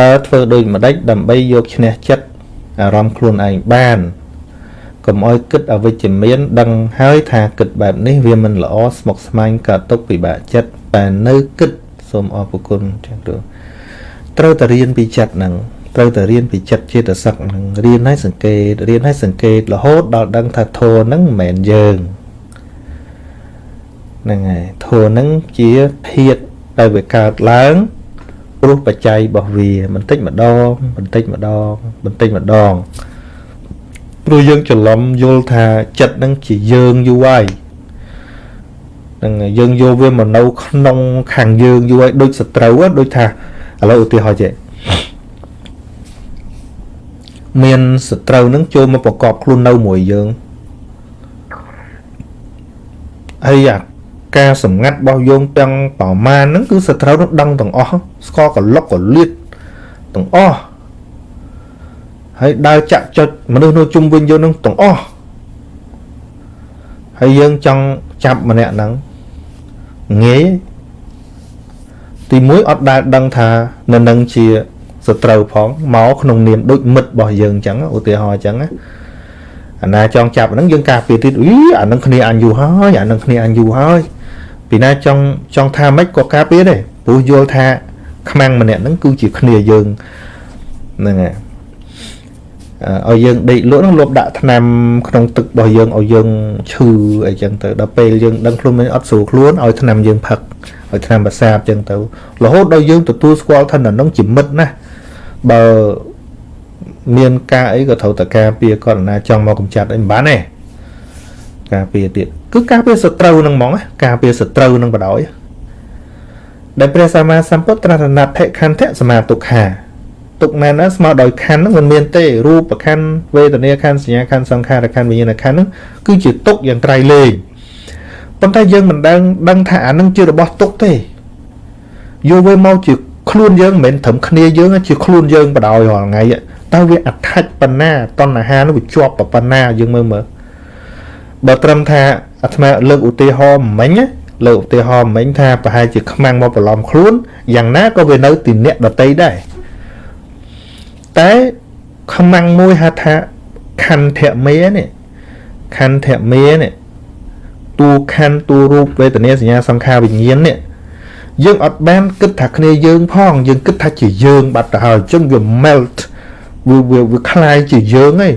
តើធ្វើដូចម្ដេចដើម្បីយកឈ្នះចិត្តអារម្មណ៍ខ្លួនឯងបានកុំឲ្យគិតអវិជ្ជមាន ដឹងហើយថាគិតបែបនេះវាមិនល្អស្មុគស្មាញកើតទុកពិបាកចិត្តតែនៅគិតសូមអរគុណចឹងទៅត្រូវតែរៀនពីចិត្តហ្នឹងត្រូវតែរៀនពីចិត្តចេតសិកហ្នឹងរៀនឲ្យសង្កេតរៀនឲ្យសង្កេតរហូតដល់ដឹងថាធម៌ហ្នឹងមិនមែនយើងហ្នឹងហើយធម៌ហ្នឹងជាធាតុដែលវាកើតឡើង ព្រោះបច្ច័យរបស់វាបន្តិចម្ដងបន្តិចម្ដងបន្តិចម្ដងព្រោះយើងច្រឡំយល់ថាចិត្តហ្នឹងជាយើងយូរហើយនឹងយើងយកវាមកនៅក្នុងខាងយើងយូរហើយដូចសត្រូវដូចថាឥឡូវឧទាហរណ៍ចេះមានសត្រូវនឹងចូលមកប្រកបខ្លួននៅមួយយើងហើយអា ការសម្ងាត់របស់យើងទាំងប្រមាណហ្នឹងគឺសត្រូវនឹងដឹងទាំងអស់ស្គាល់កលុកកលៀតទាំងអស់ហើយដើរចាក់ចុចមនុស្សនៅជុំវិញយើងនឹងទាំងអស់ហើយយើងចង់ចាប់ម្នាក់ហ្នឹងងាយទីមួយអត់ដែលដឹងថានៅនឹងជាសត្រូវផងមកក្នុងនាមដូចមិត្តរបស់យើងអញ្ចឹងឧទាហរណ៍អញ្ចឹងណាអាណាចង់ចាប់ហ្នឹងយើងការពារទៀតអ៊ីអានឹងគ្នាអញយូរហើយអានឹងគ្នាអញយូរហើយ ពីណាចង់ចង់ថាម៉េចក៏ការពារដែរព្រោះយល់ថាខ្មាំងម្នាក់ហ្នឹងគឺជាគ្នាយើងហ្នឹងហើយឲ្យយើងដេកលក់ហ្នឹងលបដាក់ថ្នាំក្នុងទឹករបស់យើងឲ្យយើងឈឺអីចឹងទៅដល់ពេលយើងដឹងខ្លួនមិនអត់ស្រួលខ្លួនឲ្យថ្នាំយើងផឹកឲ្យថ្នាំប្រសាទចឹងទៅរហូតដល់យើងទទួលស្គាល់ថានឹងជាមិត្តណាបើមានការអីក៏ត្រូវតែការពារគាត់ណាចង់មកកម្ចាត់អីមិនបានទេ ការពារទៀតគឺការពារសត្រូវនឹងហ្មងការពារសត្រូវនឹងបដ ாய் ដែលព្រះសម្មាសម្ពុទ្ធត្រាស់ណដ្ឋិខន្ធៈសមាទុក្ខាទុកមែនណាស្មើដោយខណ្ឌហ្នឹងមិនមានទេរូបខណ្ឌវេទនាខណ្ឌសញ្ញាខណ្ឌសង្ខារខណ្ឌវិញ្ញាណខណ្ឌហ្នឹងគឺជាទុកយ៉ាងក្រៃលែងប៉ុន្តែយើងមិនដឹងដឹងថាអានឹងជារបស់ទុកទេយកវាមកជាខ្លួនយើងមិនមែនត្រឹមគ្នាយើងជាខ្លួនយើងបដ ாய் រាល់ថ្ងៃតើវាអដ្ឋិចបណ្ណាតណ្ហានោះវាជាប់បណ្ណាយើងមើលមើល បើត្រឹមថាអាត្មាលើកឧទាហរណ៍មិញណាលើកឧទាហរណ៍មិញថាប្រហែលជាខ្មាំងមកប្រឡំខ្លួនយ៉ាងណាក៏វានៅទីអ្នកដតីដែរតែខ្មាំងមួយហៅថាខន្ធមេនេះខន្ធមេនេះតួខណ្ឌតួរូបវេទនាសញ្ញាសង្ខារវិញ្ញាណនេះយើងអត់បានគិតថាគ្នាយើងផងយើងគិតថាជាយើងបាត់ទៅហើយអញ្ចឹងវា melt វាវាវាคล้ายជាយើងឯង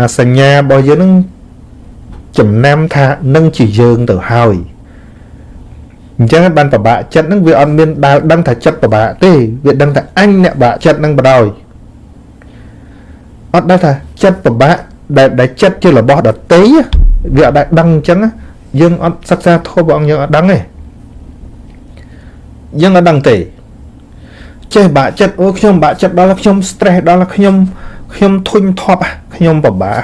អាសញ្ញារបស់យើងនឹង ចំណាំថានឹងជាយើងទៅហើយអញ្ចឹងបានប្របាក់ចិត្តហ្នឹងវាអត់មានដើរដឹងថាចិត្តប្របាក់ទេវាដឹងថាអញអ្នកបាក់ចិត្តហ្នឹងបដ ாய் អត់ដឹងថាចិត្តប្របាក់ដែលដែលចិត្តជារបស់ដតីវាអត់ដែលដឹងអញ្ចឹងយើងអត់សិក្សាធម៌ព្រះអង្គយើងអត់ដឹងទេយើងអត់ដឹងទេចេះបាក់ចិត្តអូខ្ញុំបាក់ចិត្តដល់ខ្ញុំ stress ដល់ខ្ញុំខ្ញុំធុញថប់ខ្ញុំពិបាក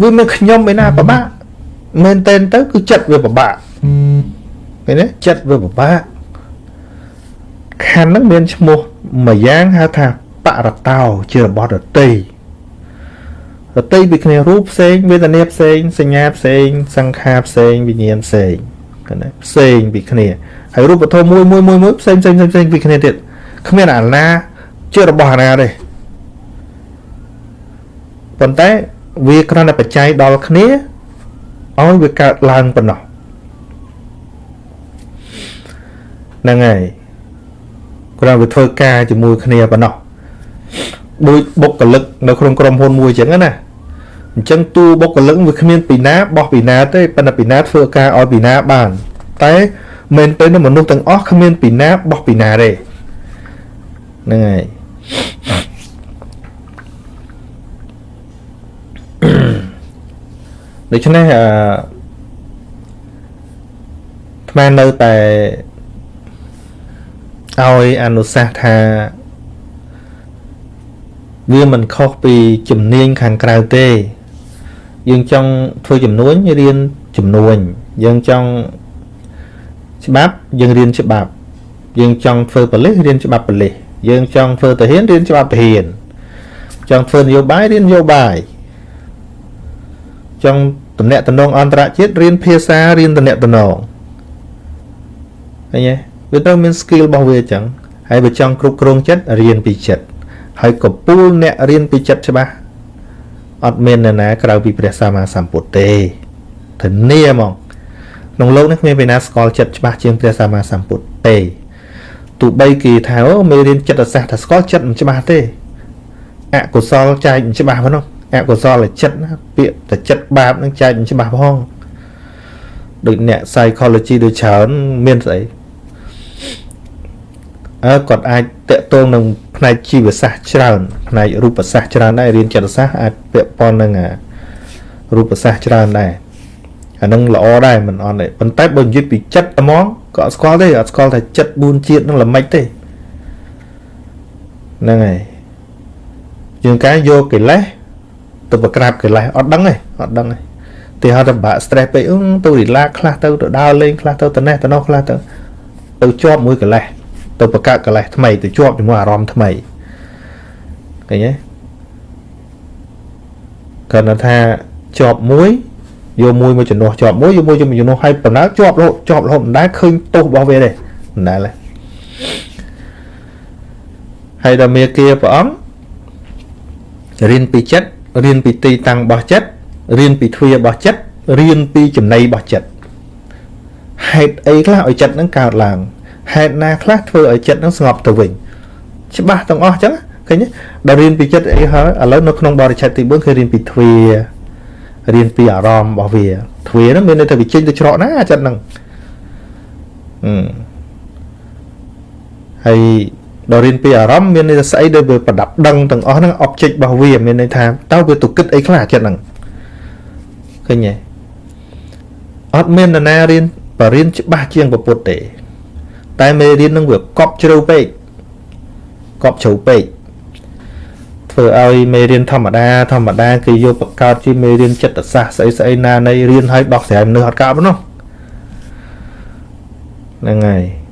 វាមានខ្ញុំឯណាពិបាកមែនតែនទៅគឺចិត្តវាពិបាកឃើញទេចិត្តវាពិបាកខណ្ឌហ្នឹងមានឈ្មោះមួយយ៉ាងហៅថាបរតោជារបស់រតីរតីពីគ្នារូបផ្សេងវេទនាផ្សេងសញ្ញាផ្សេងសង្ខារផ្សេងវិញ្ញាណផ្សេងឃើញទេផ្សេងពីគ្នាហើយរូបធម៌មួយមួយមួយមួយផ្សេងផ្សេងផ្សេងពីគ្នាទៀតគ្មានអាណាជារបស់អាណាទេប៉ុន្តែ វាគ្រាន់តែបច្ច័យដល់គ្នាឲ្យវាកើតឡើងប៉ុណ្ណោះហ្នឹងហើយគ្រាន់វាធ្វើការជាមួយគ្នាប៉ុណ្ណោះដូចបុគ្គលិកនៅក្នុងក្រុមហ៊ុនមួយអញ្ចឹងណាអញ្ចឹងតួបុគ្គលិកវាគ្មានពីណាបោះពីណាទេប៉ុន្តែពីណាធ្វើការឲ្យពីណាបាន តែមែនទៅមនុស្សទាំងអស់គ្មានពីណាបោះពីណាទេហ្នឹងហើយ ដូច្នេះអឺថ្មនៅតែឲ្យអនុសាសន៍ថាវាមិនខុសពីជំនាញខាងក្រៅទេ យើងចង់ធ្វើចំនួនរៀនចំនួនយើងចង់ច្បាប់យើងរៀនច្បាប់ យើងចង់ធ្វើប៉ូលីសរៀនច្បាប់ប៉ូលីសយើងចង់ធ្វើទាហានរៀនច្បាប់ទាហានចង់ធ្វើនយោបាយរៀននយោបាយ ចង់តំណែងតំណងអន្តរជាតិរៀនភាសារៀនតំណែងតំណងឃើញទេវាត្រូវមាន skill របស់វាអញ្ចឹងហើយបើចង់គ្រប់គ្រងចិត្តរៀនពីចិត្តហើយកពូលអ្នករៀនពីចិត្តច្បាស់អត់មាននរណាក្រៅពីព្រះសម្មាសម្ពុទ្ធទេធានាហ្មងក្នុងលោកនេះគ្មានពេលណាស្គាល់ចិត្តច្បាស់ជាងព្រះសម្មាសម្ពុទ្ធទេទោះបីគេថាអូមេរៀនចិត្តសាស្ត្រថាស្គាល់ចិត្តមិនច្បាស់ទេអកុសលចែកមិនច្បាស់ប៉ុណ្ណោះ អកុសលចិត្តណាពាក្យតែចិត្តបាបនឹងចែកមិនច្បាស់ផងដូចអ្នក psychology ដូចច្រើនមានស្អីអើគាត់អាចតកតងនឹងផ្នែកជីវសាស្ត្រច្រើនផ្នែករូបសាស្ត្រច្រើនដែររៀនចិត្តសាស្ត្រអាចពាក់ព័ន្ធនឹងរូបសាស្ត្រច្រើនដែរអានឹងល្អដែរមិនអត់ទេប៉ុន្តែបើនិយាយពីចិត្តហ្មងក៏អត់ស្គាល់ទេអត់ស្គាល់ថាចិត្ត4ជាតិនឹងល្មិចទេហ្នឹងហើយយើងកាយយកកិលេស ទៅប្រក្រាបកិលេសអត់ដឹងទេអត់ដឹងទេទីហៅថាបាក់ stress ពេកអឺទៅ relax ខ្លះទៅទៅដើរលេងខ្លះទៅទៅនេះទៅនោះខ្លះទៅទៅជាប់មួយកិលេសទៅបង្កើតកិលេសថ្មីទៅជាប់ជាមួយអារម្មណ៍ថ្មីឃើញទេគាត់ថាជាប់មួយយកមួយមកជំនួសជាប់មួយយកមួយជំនួសឲ្យបណ្ដាជាប់រហូតជាប់រហូតមិនដែលឃើញទោសរបស់វាទេមិនដែលទេហើយដល់មេគាព្រះអង្គរៀនពីចិត្ត រៀនពីទីតាំងរបស់ចិត្តរៀនពីទ្វារបស់ចិត្តរៀនពីចំណៃរបស់ចិត្តហេតុអីខ្លះឲ្យចិត្តនឹងកើតឡើងហេតុណាខ្លះធ្វើឲ្យចិត្តនឹងស្ងប់ទៅវិញច្បាស់ទាំងអស់ចឹងឃើញដល់រៀនពីចិត្តអីហើយឥឡូវនៅក្នុងបរិច្ឆេទទី4គឺរៀនពីទ្វារៀនពីអារម្មណ៍របស់វាទ្វាហ្នឹងមានន័យថាវាចេញទៅច្រកណាចិត្តហ្នឹងអឺហើយ ដល់រៀនពីអារម្មណ៍មានន័យថាស្អីដែលវាប្រដាប់ដឹងទាំងអស់ហ្នឹង object របស់វាមានន័យថាតើវាទៅគិតអីខ្លះចិត្តហ្នឹងឃើញទេអត់មាននរណារៀនបរៀនច្បាស់ជាងពុទ្ធទេ តែមេរៀននឹងវាកប់ជ្រៅពេកកប់ជ្រៅពេកធ្វើឲ្យមេរៀនធម្មតាធម្មតាគេយកបង្កើតជាមេរៀនចិត្តសាស្ត្រស្អីស្អីណានៃរៀនឲ្យដោះស្រាយមនុស្សអត់កើតនោះហ្នឹងហើយហើយ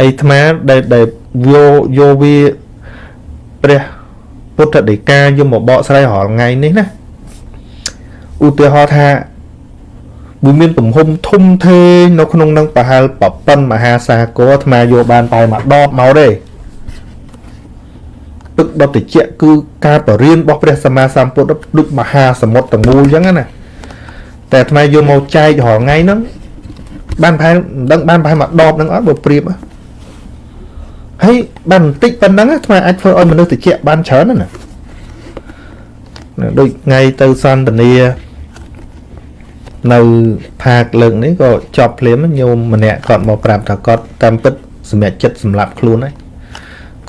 អាត្មាដែលដែលយកយកវាព្រះពុទ្ធដីកាយកមកបកស្រាយរាល់ថ្ងៃនេះណាឧទាហរណ៍ថាវាមានទំហំធំធេងនៅក្នុងនឹងប្រហែលប្រប៉ុនមហាសាគរអាត្មាយកបានតែមួយដបមកទេទឹកដុតតិចគឺការបរៀនរបស់ព្រះសម្មាសម្ពុទ្ធដូចមហាសមុទ្រទាំងមូលអញ្ចឹងណាតែអាត្មាយកមកចែករាល់ថ្ងៃហ្នឹងបានប្រហែលមិនដឹងបានប្រហែលមួយដបហ្នឹងអត់បើប្រៀបហើ យបានបន្តិចប៉ុណ្ណឹងអាត្មាអាចធ្វើឲ្យមនុស្សតិចបានច្រើនណាដូចថ្ងៃទៅសន្តានានៅផាកលើកនេះក៏ចប់ភ្លាមញោមម្នាក់គាត់មកប្រាប់ថាគាត់តាមពិតសម្រាប់ចិត្តសម្រាប់ខ្លួនហើយ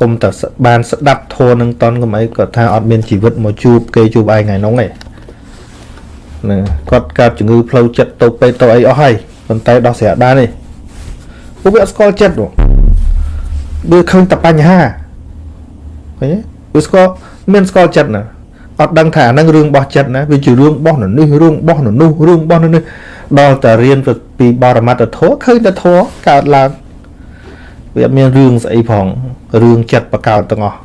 គុំតែបានស្ដាប់ធัวនឹងតន់កុំអីគាត់ថាអត់មានជីវិតមកជួបគេជួបឯងថ្ងៃនោះទេណាគាត់កើតជំងឺផ្លូវចិត្តទៅពេទ្យទៅអីអស់ហើយប៉ុន្តែដោះស្រាយបានទេពួកវាអត់ស្គាល់ចិត្ត វាឃើញតែបញ្ហាឃើញទេវាស្គាល់មានស្គាល់ចិត្តណាអត់ដឹងថាអានឹងរឿងរបស់ចិត្តណាវាជារឿងរបស់នៅនេះរឿងរបស់នៅនោះរឿងរបស់នៅនេះដល់តែរៀនពីបរមត្តធម៌ឃើញតែធម៌កើតឡើងវាអត់មានរឿងស្អីផងរឿងចិត្តបកកើតទាំងអស់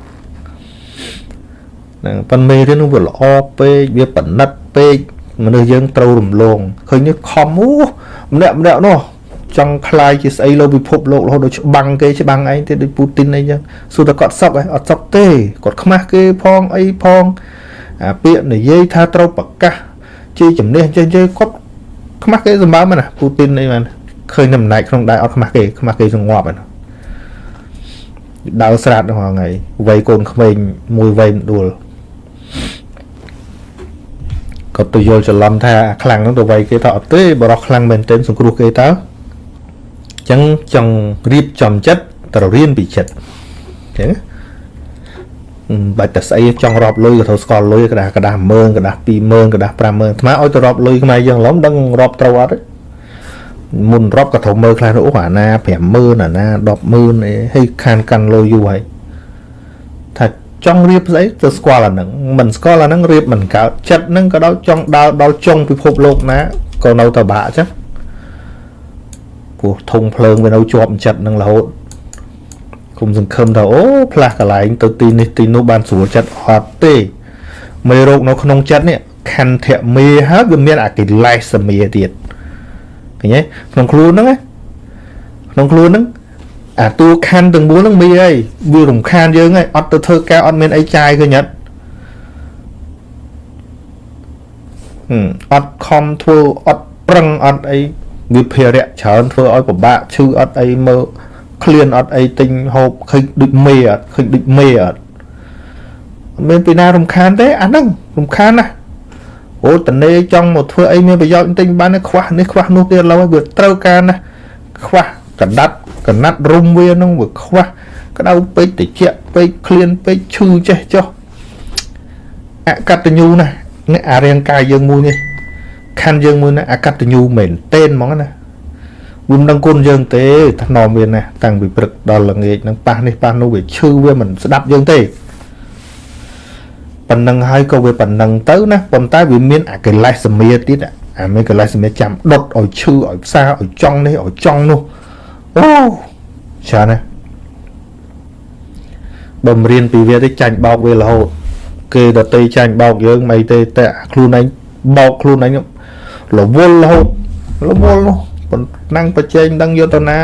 ហ្នឹងប៉ុន្តែមេរៀននោះវាល្អពេកវាប៉និតពេកមនុស្សយើងត្រូវរំលងឃើញនេះខំអូម្នាក់ម្នាក់នោះ ចង់ខ្លាយជាស្អីលើពិភពលោករហូតដល់ច្បាំងគេច្បាំងឯងទៀតដូចពូទីនអីចឹងសួរតែគាត់សក់ឯងអត់សក់ទេគាត់ខ្មាស់គេផងអីផងអាពាក្យនិយាយថាត្រូវប្រកាសជាជំនះចេះចេះគាត់ខ្មាស់គេសម្បើមណាពូទីនអីបានឃើញតែអំណាចក្នុងដែរអត់ខ្មាស់គេខ្មាស់គេសង្ងប់ហ្នឹងដើរស្រាតហ្នឹងហើយវ័យកូនក្មេងមួយវ័យដួលគាត់ទៅយល់ច្រឡំថាអាខ្លាំងហ្នឹងទៅវ័យគេថាអត់ទេបរោះខ្លាំងមែនទែនសង្គ្រោះគេតើ ចឹងចង់រៀបចំចិត្តត្រូវរៀនពីចិត្តអញ្ចឹងបាច់តែស្អីចង់រាប់លុយក៏ត្រូវស្គាល់លុយក្តាស់ក្តាស់10000ក្តាស់20000ក្តាស់50000អាត្មាឲ្យទៅរាប់លុយខ្មែរយើងឡំដឹងរាប់ត្រូវអត់ទេមុនរាប់ក៏ត្រូវមើលខ្លះអូអាណា50000អាណា100,000អីហើយខានកាន់លុយយូរហើយថាចង់រៀបស្អីទៅស្គាល់អាហ្នឹងមិនស្គាល់អាហ្នឹងរៀបមិនកើតចិត្តហ្នឹងក៏ដល់ចង់ដើរដល់ចុងពិភពលោកណាក៏នៅតែបាក់ចឹង ពោះធុងភ្លើងវានៅជាប់ចិត្តហ្នឹងរហូតគុំសង្ឃឹមថាអូផ្លាស់កន្លែងទៅទីនេះទីនោះបានស្រួលចិត្តអត់ទេមេរោគនៅក្នុងចិត្តនេះខន្ធមេហើយវាមានអាកិលេសសមាទៀតឃើញទេក្នុងខ្លួនហ្នឹងក្នុងខ្លួនហ្នឹងអាតួខណ្ឌទាំង4ហ្នឹងមីអីវារំខានយើងហើយអត់ទៅធ្វើការអត់មានអីចាយឃើញអត់ហឹមអត់ខំធ្វើអត់ប្រឹងអត់អី វាភារៈច្រើនធ្វើឲ្យពិបាកឈឺអត់អីមើលឃ្លានអត់អីទិញហូបឃើញដូចមេអត់ឃើញដូចមេអត់អត់មានពីណារំខានទេអាហ្នឹងរំខានណាស់អូតនេចង់មកធ្វើអីមានប្រយោជន៍ទិញបានខ្វះនេះខ្វះនោះទៀតឡើយវាត្រូវការណាស់ខ្វះកណ្ដាត់កណាត់រុំវានឹងវាខ្វះក្តៅពេកតិចពេកឃ្លានពេកឈឺចេះចុះអកតញ្ញូណានេះអារាងកាយយើងមួយនេះ ខណ្ឌយើងមួយណាអកតញ្ញូមែនតេនហ្មងណាវាមិនដឹងគុណយើងទេថ្នមមានណាតាំងពីព្រឹកដល់ល្ងាចនឹងប៉ះនេះប៉ះនោះវាឈឺវាមិនស្ដាប់យើងទេប៉ុណ្ណឹងហើយក៏វាប៉ុណ្ណឹងទៅណាប៉ុន្តែវាមានអាកិលេសសមាទៀតអាមានកិលេសសមាចាំដុតឲ្យឈឺឲ្យផ្សាឲ្យចង់នេះឲ្យចង់នោះអូច្រើនណាស់បំរៀនពីវាទៅចាញ់បោកវារហូតគេដតីចាញ់បោកយើងមិនទេតែខ្លួនឯងបោកខ្លួនឯង រវល់រហូតរវល់នោះប៉ុណ្ណឹងប្រជែងដឹងយកទៅណា